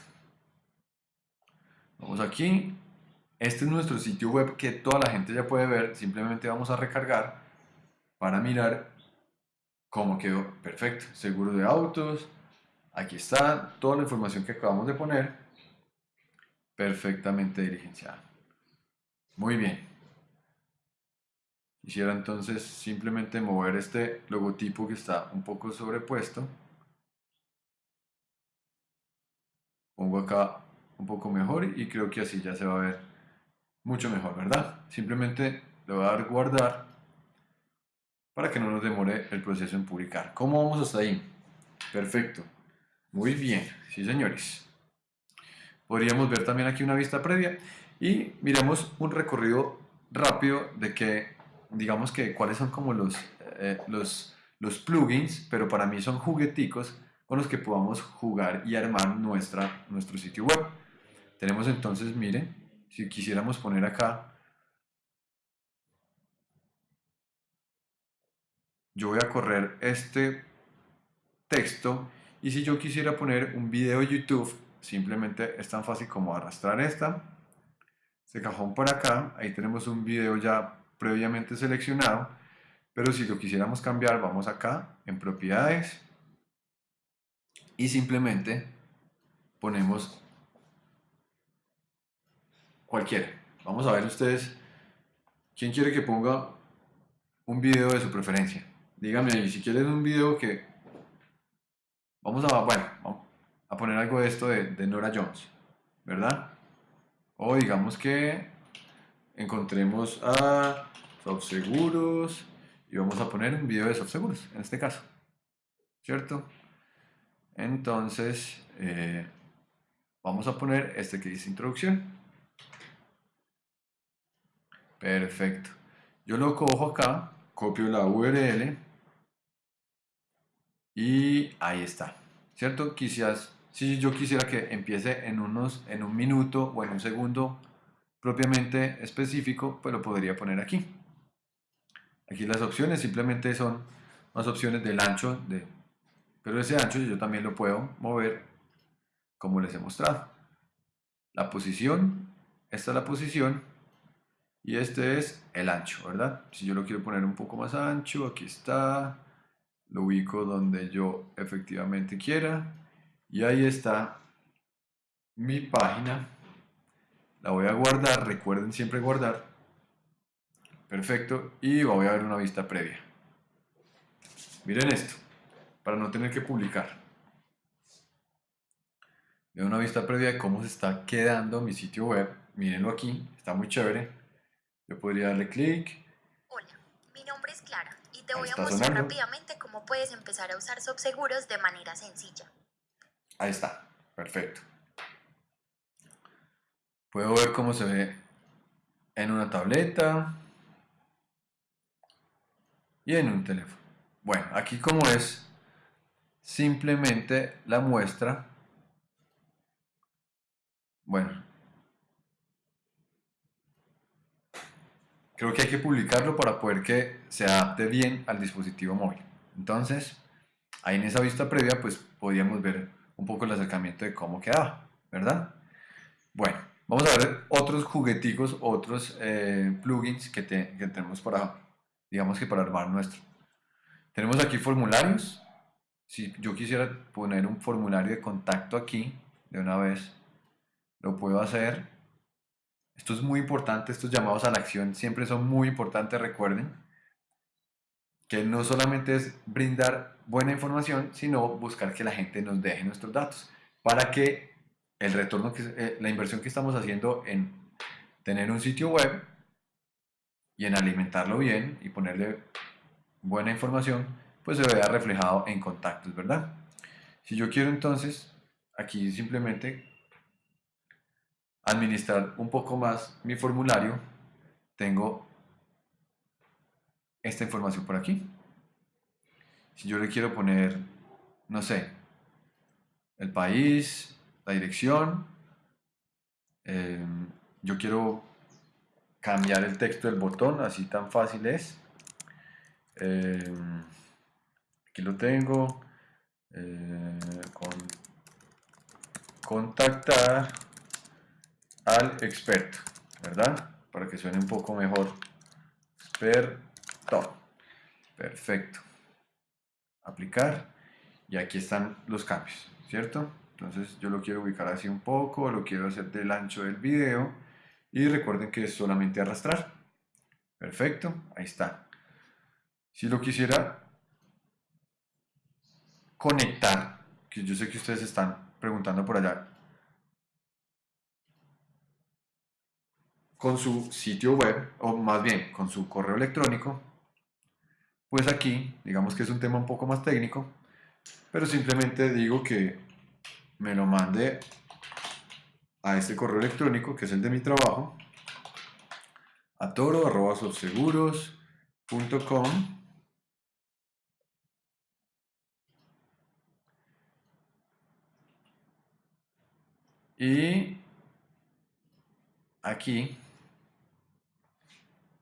[SPEAKER 1] Vamos aquí. Este es nuestro sitio web que toda la gente ya puede ver. Simplemente vamos a recargar para mirar cómo quedó. Perfecto. Seguro de autos. Aquí está toda la información que acabamos de poner. Perfectamente diligenciada. Muy bien. Quisiera entonces simplemente mover este logotipo que está un poco sobrepuesto. Pongo acá un poco mejor y creo que así ya se va a ver mucho mejor, ¿verdad? Simplemente le voy a dar guardar para que no nos demore el proceso en publicar. ¿Cómo vamos hasta ahí? Perfecto. Muy bien, sí señores. Podríamos ver también aquí una vista previa y miremos un recorrido rápido de que, digamos que cuáles son como los, eh, los, los plugins, pero para mí son jugueticos con los que podamos jugar y armar nuestra, nuestro sitio web. Tenemos entonces, miren, si quisiéramos poner acá. Yo voy a correr este texto y si yo quisiera poner un video de YouTube, simplemente es tan fácil como arrastrar esta, este cajón por acá, ahí tenemos un video ya previamente seleccionado, pero si lo quisiéramos cambiar, vamos acá en propiedades y simplemente ponemos cualquiera. Vamos a ver ustedes, ¿quién quiere que ponga un video de su preferencia? dígame ahí, si quieres un video que... Vamos a, bueno, a poner algo de esto de, Nora Jones, ¿verdad? O digamos que encontremos a Softseguros y vamos a poner un video de Softseguros, en este caso, ¿cierto? Entonces, eh, vamos a poner este que dice introducción. Perfecto. Yo lo cojo acá, copio la URL y ahí está, ¿cierto? Quizás, si yo quisiera que empiece en, unos, en un minuto o en un segundo propiamente específico, pues lo podría poner aquí. Aquí las opciones simplemente son las opciones del ancho, de, pero ese ancho yo también lo puedo mover como les he mostrado. La posición, esta es la posición y este es el ancho, ¿verdad? Si yo lo quiero poner un poco más ancho, aquí está, lo ubico donde yo efectivamente quiera y ahí está mi página la voy a guardar, recuerden siempre guardar. Perfecto y voy a ver una vista previa. Miren esto para no tener que publicar. Veo una vista previa de cómo se está quedando mi sitio web. Mírenlo aquí, está muy chévere. Yo podría darle clic.
[SPEAKER 2] Hola, mi nombre es Clara y te voy a mostrar rápidamente cómo puedes empezar a usar Subseguros de manera sencilla.
[SPEAKER 1] Ahí está, perfecto. Puedo ver cómo se ve en una tableta y en un teléfono. Bueno, aquí como es simplemente la muestra. Bueno, creo que hay que publicarlo para poder que se adapte bien al dispositivo móvil. Entonces, Ahí en esa vista previa, pues podíamos ver un poco el acercamiento de cómo quedaba, ¿verdad? Bueno, vamos a ver otros jugueticos, otros eh, plugins que, que tenemos para, digamos que para armar nuestro. Tenemos aquí formularios. Si yo quisiera poner un formulario de contacto aquí, de una vez, lo puedo hacer. Esto es muy importante, estos llamados a la acción siempre son muy importantes, recuerden que no solamente es brindar buena información, sino buscar que la gente nos deje nuestros datos para que el retorno, que, eh, la inversión que estamos haciendo en tener un sitio web y en alimentarlo bien y ponerle buena información, pues se vea reflejado en contactos, ¿verdad? Si yo quiero entonces aquí simplemente administrar un poco más mi formulario, tengo esta información por aquí. Si yo le quiero poner, no sé, el país, la dirección, em, yo quiero cambiar el texto del botón, así tan fácil es. Em, aquí lo tengo. Eh, con, contactar al experto, ¿verdad? Para que suene un poco mejor. Experto. Perfecto. Aplicar. Y aquí están los cambios, ¿cierto? Entonces yo lo quiero ubicar así un poco, lo quiero hacer del ancho del video. Y recuerden que es solamente arrastrar. Perfecto, ahí está. Si lo quisiera conectar, que yo sé que ustedes están preguntando por allá, con su sitio web, o más bien con su correo electrónico, pues aquí, digamos que es un tema un poco más técnico, pero simplemente digo que me lo mande a este correo electrónico, que es el de mi trabajo, a toro.com y aquí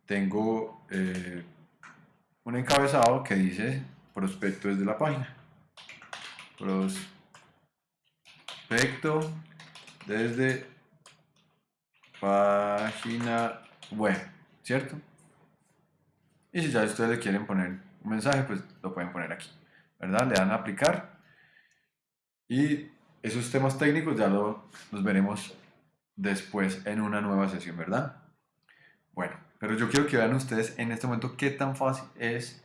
[SPEAKER 1] tengo eh, un encabezado que dice prospecto desde la página. Desde página web, ¿cierto? Y si ya ustedes le quieren poner un mensaje, pues lo pueden poner aquí, ¿verdad? Le dan a aplicar y esos temas técnicos ya lo, los veremos después en una nueva sesión, ¿verdad? Bueno, pero yo quiero que vean ustedes en este momento qué tan fácil es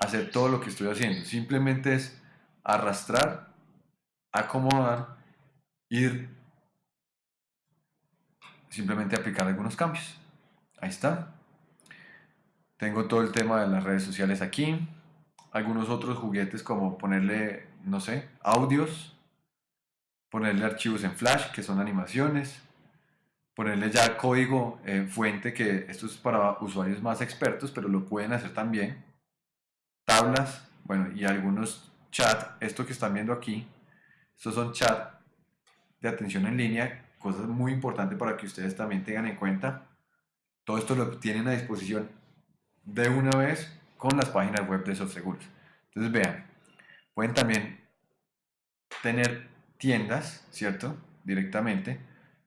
[SPEAKER 1] hacer todo lo que estoy haciendo. Simplemente es arrastrar, acomodar, ir, simplemente aplicar algunos cambios. Ahí está. Tengo todo el tema de las redes sociales aquí. Algunos otros juguetes como ponerle, no sé, audios. Ponerle archivos en Flash, que son animaciones ponerle ya código en fuente, que esto es para usuarios más expertos, pero lo pueden hacer también. Tablas, bueno, y algunos chat, esto que están viendo aquí, estos son chat de atención en línea, cosas muy importantes para que ustedes también tengan en cuenta. Todo esto lo tienen a disposición de una vez con las páginas web de SoftSeguros. Entonces vean, pueden también tener tiendas, ¿cierto? Directamente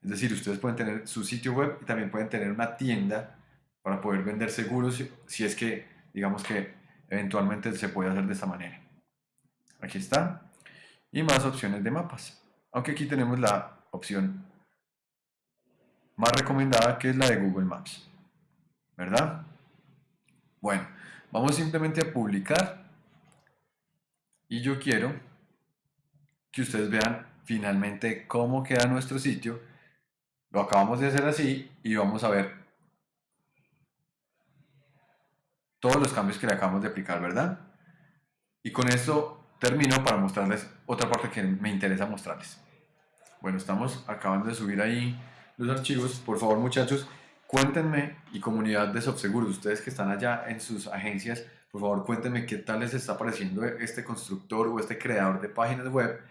[SPEAKER 1] es decir, ustedes pueden tener su sitio web y también pueden tener una tienda para poder vender seguros si es que, digamos que eventualmente se puede hacer de esta manera. Aquí está. Y más opciones de mapas. Aunque aquí tenemos la opción más recomendada que es la de Google Maps. ¿Verdad? Bueno, vamos simplemente a publicar. Y yo quiero que ustedes vean finalmente cómo queda nuestro sitio lo acabamos de hacer así y vamos a ver todos los cambios que le acabamos de aplicar, ¿verdad? Y con esto termino para mostrarles otra parte que me interesa mostrarles. Bueno, estamos acabando de subir ahí los archivos. Por favor, muchachos, cuéntenme y comunidad de SoftSeguros, ustedes que están allá en sus agencias, por favor, cuéntenme qué tal les está pareciendo este constructor o este creador de páginas web,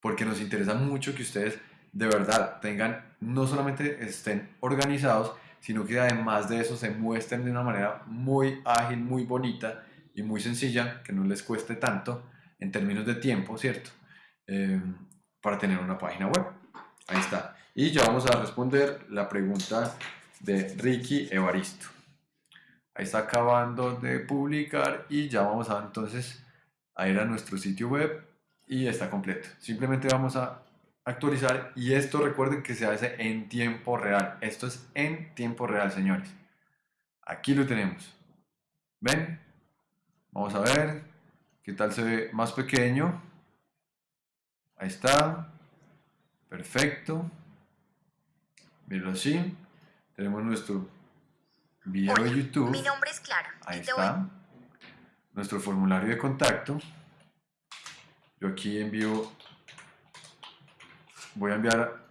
[SPEAKER 1] porque nos interesa mucho que ustedes de verdad tengan, no solamente estén organizados, sino que además de eso se muestren de una manera muy ágil, muy bonita y muy sencilla, que no les cueste tanto en términos de tiempo, ¿cierto? Eh, para tener una página web. Ahí está. Y ya vamos a responder la pregunta de Ricky Evaristo. Ahí está acabando de publicar y ya vamos a entonces a ir a nuestro sitio web y está completo. Simplemente vamos a actualizar y esto recuerden que se hace en tiempo real. Esto es en tiempo real, señores. Aquí lo tenemos. ¿Ven? Vamos a ver qué tal se ve más pequeño. Ahí está. Perfecto. Mírenlo así. Tenemos nuestro video de YouTube.
[SPEAKER 2] Mi nombre es Clara.
[SPEAKER 1] Ahí está. Nuestro formulario de contacto. Yo aquí envío, voy a enviar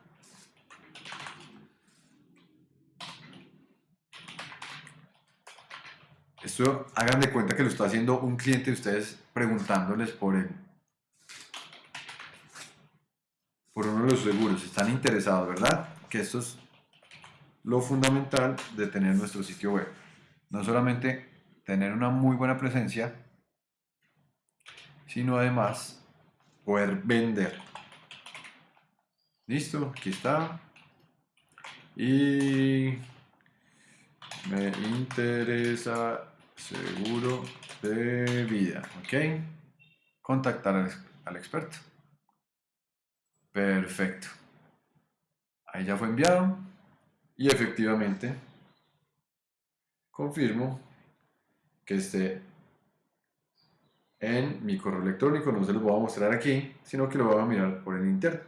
[SPEAKER 1] esto, hagan de cuenta que lo está haciendo un cliente de ustedes preguntándoles por él. Por uno de los seguros, están interesados, ¿verdad? Que esto es lo fundamental de tener nuestro sitio web. No solamente tener una muy buena presencia, sino además poder vender. Listo, aquí está. Y me interesa seguro de vida, ¿ok? Contactar al, al experto. Perfecto. Ahí ya fue enviado y efectivamente confirmo que esté en mi correo electrónico, no se los voy a mostrar aquí, sino que lo voy a mirar por el interno.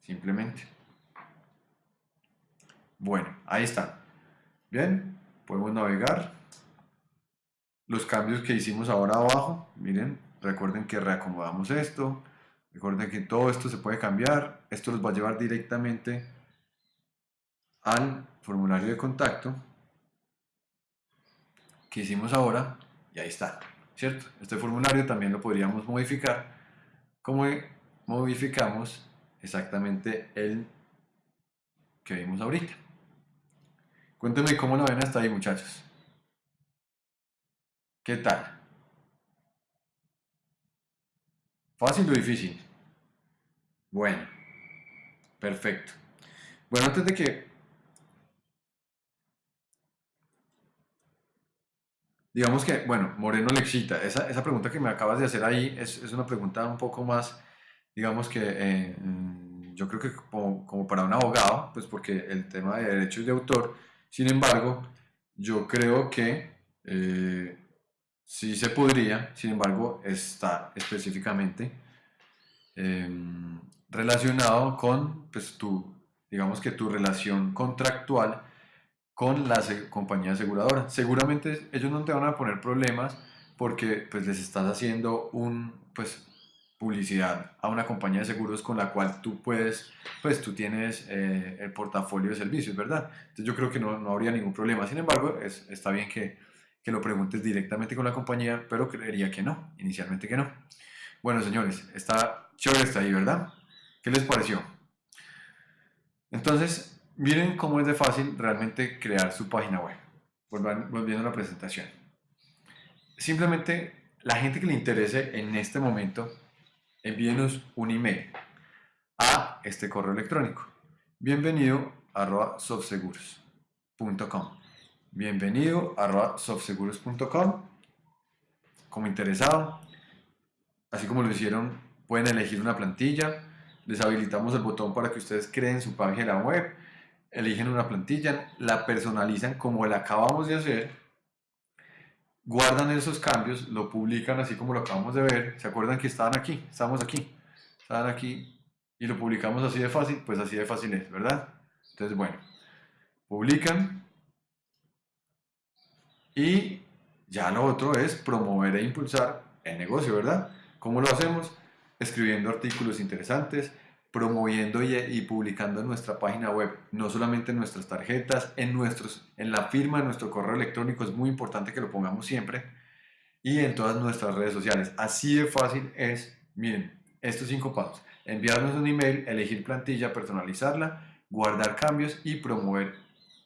[SPEAKER 1] Simplemente. Bueno, ahí está. Bien, podemos navegar. Los cambios que hicimos ahora abajo, miren, recuerden que reacomodamos esto, recuerden que todo esto se puede cambiar, esto los va a llevar directamente al formulario de contacto que hicimos ahora y ahí está, ¿cierto? Este formulario también lo podríamos modificar como modificamos exactamente el que vimos ahorita. Cuéntenme cómo lo ven hasta ahí, muchachos. ¿Qué tal? ¿Fácil o difícil? Bueno, perfecto. Bueno, antes de que Digamos que, bueno, Moreno le excita. Esa, esa pregunta que me acabas de hacer ahí es, es una pregunta un poco más, digamos que eh, mm, yo creo que como, para un abogado, pues porque el tema de derechos de autor, sin embargo, yo creo que eh, sí se podría, sin embargo, está específicamente em, relacionado con, pues, tu, digamos que tu relación contractual con la compañía aseguradora. Seguramente ellos no te van a poner problemas porque pues les estás haciendo un pues publicidad a una compañía de seguros con la cual tú puedes, pues tú tienes eh, el portafolio de servicios, ¿verdad? Entonces yo creo que no, no habría ningún problema. Sin embargo, es, está bien que, que lo preguntes directamente con la compañía, pero creería que no, inicialmente que no. Bueno, señores, está chévere está ahí, ¿verdad? ¿Qué les pareció? Entonces, Miren cómo es de fácil realmente crear su página web. Volviendo a la presentación. Simplemente la gente que le interese en este momento, envíenos un email a este correo electrónico. Bienvenido arroba softseguros.com. Bienvenido arroba softseguros.com. Como interesado, así como lo hicieron, pueden elegir una plantilla. Les habilitamos el botón para que ustedes creen su página web eligen una plantilla, la personalizan como la acabamos de hacer, guardan esos cambios, lo publican así como lo acabamos de ver, ¿se acuerdan que estaban aquí? Estamos aquí, estaban aquí y lo publicamos así de fácil, pues así de fácil es, ¿verdad? Entonces, bueno, publican y ya lo otro es promover e impulsar el negocio, ¿verdad? ¿Cómo lo hacemos? Escribiendo artículos interesantes, promoviendo y, publicando nuestra página web, no solamente en nuestras tarjetas, en, nuestros, en la firma de nuestro correo electrónico, es muy importante que lo pongamos siempre, y en todas nuestras redes sociales. Así de fácil es, miren, estos cinco pasos. Enviarnos un email, elegir plantilla, personalizarla, guardar cambios y promover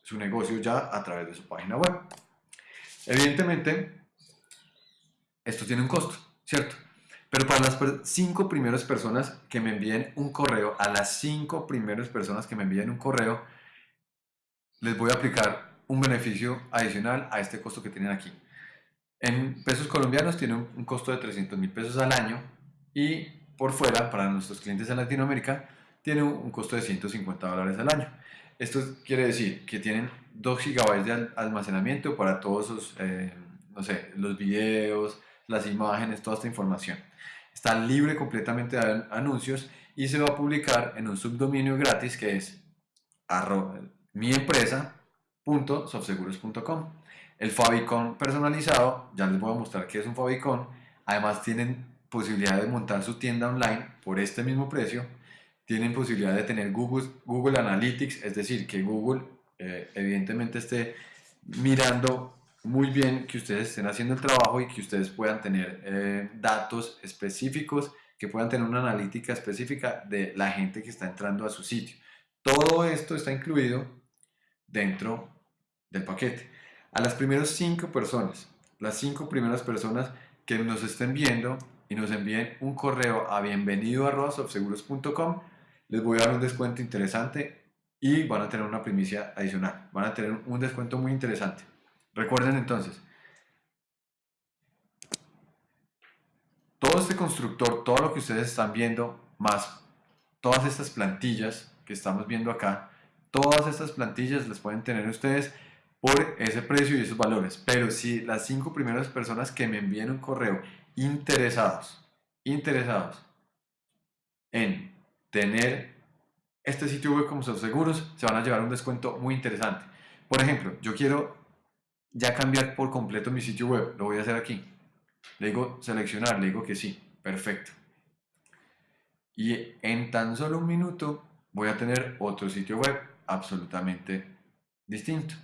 [SPEAKER 1] su negocio ya a través de su página web. Evidentemente, esto tiene un costo, ¿cierto? Pero para las cinco primeras personas que me envíen un correo, a las cinco primeras personas que me envíen un correo, les voy a aplicar un beneficio adicional a este costo que tienen aquí. En pesos colombianos tiene un costo de 300 mil pesos al año y por fuera, para nuestros clientes en Latinoamérica, tiene un costo de 150 dólares al año. Esto quiere decir que tienen 2 gigabytes de almacenamiento para todos sus, eh, los videos, las imágenes, toda esta información. Está libre completamente de anuncios y se va a publicar en un subdominio gratis que es miempresa.softseguros.com. El favicon personalizado, ya les voy a mostrar qué es un favicon. Además tienen posibilidad de montar su tienda online por este mismo precio. Tienen posibilidad de tener Google, Google Analytics, es decir, que Google eh, evidentemente esté mirando muy bien que ustedes estén haciendo el trabajo y que ustedes puedan tener eh, datos específicos, que puedan tener una analítica específica de la gente que está entrando a su sitio. Todo esto está incluido dentro del paquete. A las primeras cinco personas, las cinco primeras personas que nos estén viendo y nos envíen un correo a bienvenido.com, les voy a dar un descuento interesante y van a tener una primicia adicional. Van a tener un descuento muy interesante. Recuerden entonces, todo este constructor, todo lo que ustedes están viendo, más todas estas plantillas que estamos viendo acá, todas estas plantillas las pueden tener ustedes por ese precio y esos valores. Pero si las cinco primeras personas que me envíen un correo interesados, interesados en tener este sitio web como seguros, se van a llevar un descuento muy interesante. Por ejemplo, yo quiero ya cambiar por completo mi sitio web. Lo voy a hacer aquí. Le digo seleccionar, le digo que sí. Perfecto. Y en tan solo un minuto voy a tener otro sitio web absolutamente distinto.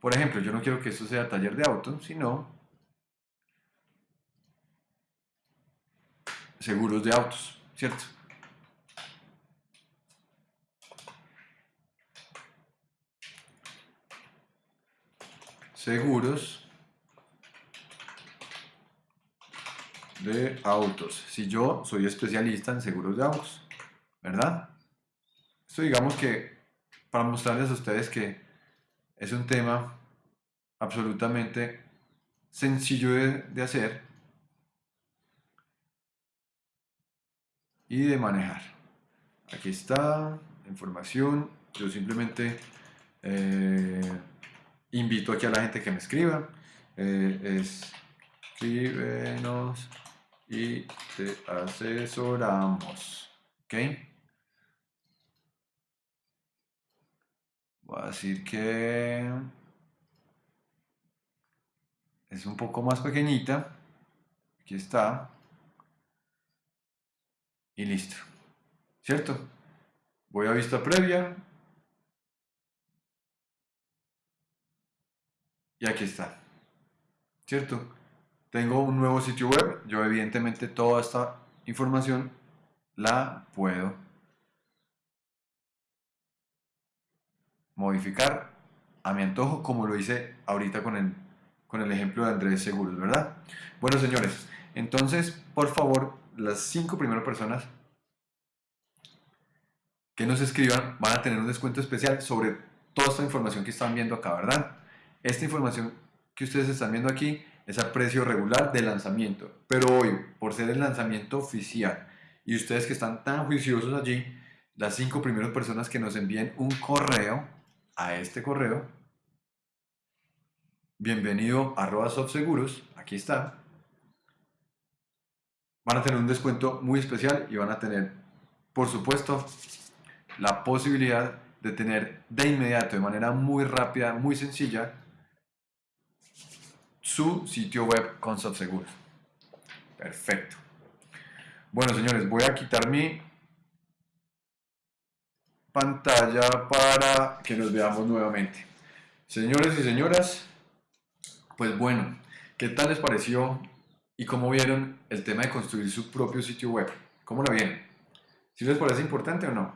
[SPEAKER 1] Por ejemplo, yo no quiero que esto sea taller de auto, sino seguros de autos, ¿cierto? Seguros de autos. Si yo soy especialista en seguros de autos, ¿verdad? Esto digamos que para mostrarles a ustedes que es un tema absolutamente sencillo de, hacer y de manejar. Aquí está información. Yo simplemente eh, invito aquí a la gente que me escriba. Eh, escríbenos y te asesoramos. ¿Ok? Voy a decir que es un poco más pequeñita. Aquí está. Y listo. ¿Cierto? Voy a vista previa Y aquí está. ¿Cierto? Tengo un nuevo sitio web. Yo evidentemente toda esta información la puedo modificar a mi antojo como lo hice ahorita con el, con el ejemplo de Andrés Seguros, ¿verdad? Bueno, señores, entonces, por favor, las cinco primeras personas que nos escriban van a tener un descuento especial sobre toda esta información que están viendo acá, ¿verdad? Esta información que ustedes están viendo aquí es a precio regular de lanzamiento, pero hoy, por ser el lanzamiento oficial y ustedes que están tan juiciosos allí, las cinco primeras personas que nos envíen un correo a este correo, bienvenido arroba softseguros, aquí está, van a tener un descuento muy especial y van a tener, por supuesto, la posibilidad de tener de inmediato, de manera muy rápida, muy sencilla, su sitio web con SoftSeguros. Perfecto. Bueno, señores, voy a quitar mi pantalla para que nos veamos nuevamente. Señores y señoras, pues bueno, ¿qué tal les pareció y cómo vieron el tema de construir su propio sitio web? ¿Cómo lo vieron? ¿Si les parece importante o no?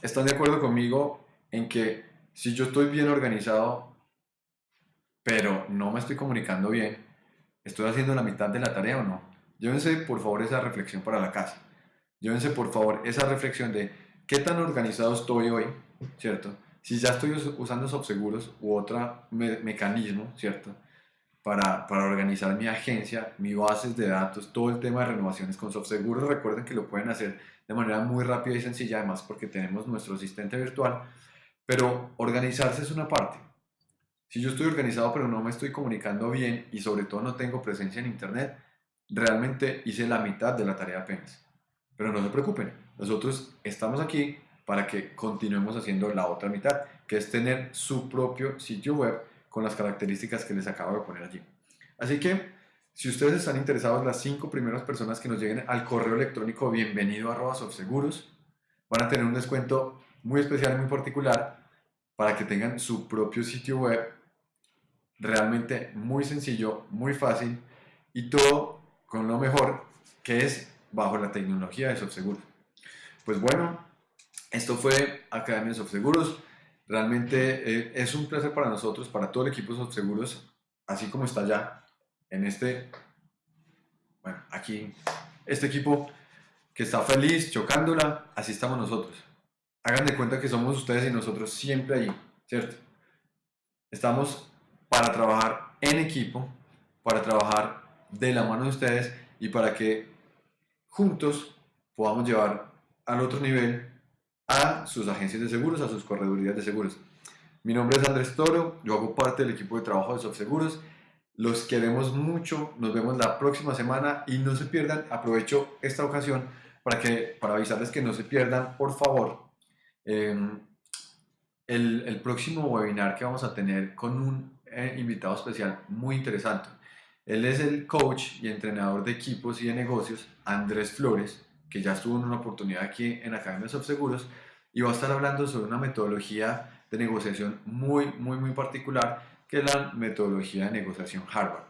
[SPEAKER 1] ¿Están de acuerdo conmigo en que si yo estoy bien organizado pero no me estoy comunicando bien, ¿estoy haciendo la mitad de la tarea o no? Llévense por favor esa reflexión para la casa. Llévense por favor esa reflexión de qué tan organizado estoy hoy, ¿cierto? Si ya estoy usando SoftSeguros u otro mecanismo, ¿cierto? Para, para, organizar mi agencia, mis bases de datos, todo el tema de renovaciones con SoftSeguros. Recuerden que lo pueden hacer de manera muy rápida y sencilla, además porque tenemos nuestro asistente virtual. Pero organizarse es una parte. Si yo estoy organizado pero no me estoy comunicando bien y sobre todo no tengo presencia en Internet, realmente hice la mitad de la tarea apenas. Pero no se preocupen, nosotros estamos aquí para que continuemos haciendo la otra mitad, que es tener su propio sitio web con las características que les acabo de poner allí. Así que, si ustedes están interesados, las cinco primeras personas que nos lleguen al correo electrónico bienvenido a seguros van a tener un descuento muy especial, muy particular, para que tengan su propio sitio web realmente muy sencillo, muy fácil y todo con lo mejor que es bajo la tecnología de SoftSeguros. Pues bueno, esto fue Academia de SoftSeguros. Realmente eh, es un placer para nosotros, para todo el equipo de SoftSeguros, así como está ya en este, bueno, aquí, este equipo que está feliz, chocándola, así estamos nosotros. Hagan de cuenta que somos ustedes y nosotros siempre allí, ¿cierto? Estamos para trabajar en equipo, para trabajar de la mano de ustedes y para que juntos podamos llevar al otro nivel a sus agencias de seguros, a sus corredurías de seguros. Mi nombre es Andrés Toro, yo hago parte del equipo de trabajo de SoftSeguros. Los queremos mucho, nos vemos la próxima semana y no se pierdan, aprovecho esta ocasión para, que, para avisarles que no se pierdan, por favor, em, el, el próximo webinar que vamos a tener con un eh, invitado especial muy interesante. Él es el coach y entrenador de equipos y de negocios, Andrés Flores, que ya estuvo en una oportunidad aquí en Academia Seguros y va a estar hablando sobre una metodología de negociación muy, muy, muy particular, que es la metodología de negociación Harvard.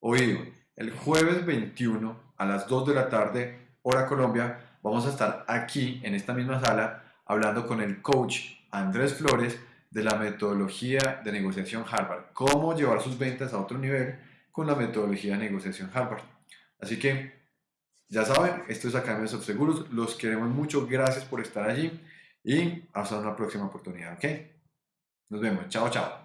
[SPEAKER 1] Oído, el jueves 21 a las 2 de la tarde, hora Colombia, vamos a estar aquí en esta misma sala hablando con el coach Andrés Flores de la metodología de negociación Harvard, cómo llevar sus ventas a otro nivel con la metodología de negociación Harvard. Así que, ya saben, esto es Academia de Seguros, los queremos mucho, gracias por estar allí y hasta una próxima oportunidad, ¿ok? Nos vemos, chao, chao.